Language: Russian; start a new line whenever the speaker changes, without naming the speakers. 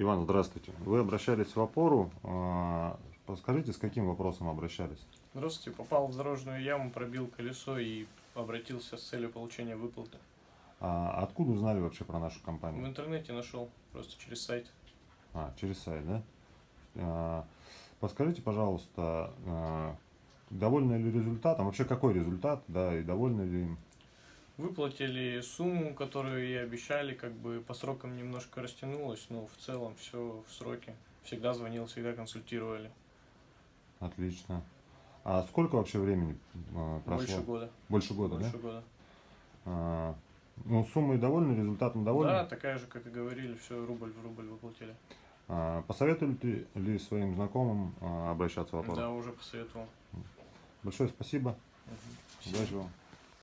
Иван, здравствуйте. Вы обращались в опору. А, Подскажите, с каким вопросом обращались?
Здравствуйте, попал в дорожную яму, пробил колесо и обратился с целью получения выплаты.
А откуда узнали вообще про нашу
В
компанию?
интернете нашел, просто через сайт.
А, через сайт, да? А, Подскажите, пожалуйста, а, довольны ли результатом? Вообще, какой результат, да, и довольны ли им?
Выплатили сумму, которую и обещали, как бы по срокам немножко растянулось, но в целом все в сроке. Всегда звонил, всегда консультировали.
Отлично. А сколько вообще времени а, прошло?
Больше года.
Больше года,
Больше
да?
года.
А, Ну, суммой довольны, результатом довольны?
Да, такая же, как и говорили, все рубль в рубль выплатили.
А, Посоветуете ли своим знакомым а, обращаться в опору?
Да, уже посоветовал.
Большое спасибо.
Спасибо.
Удачи вам.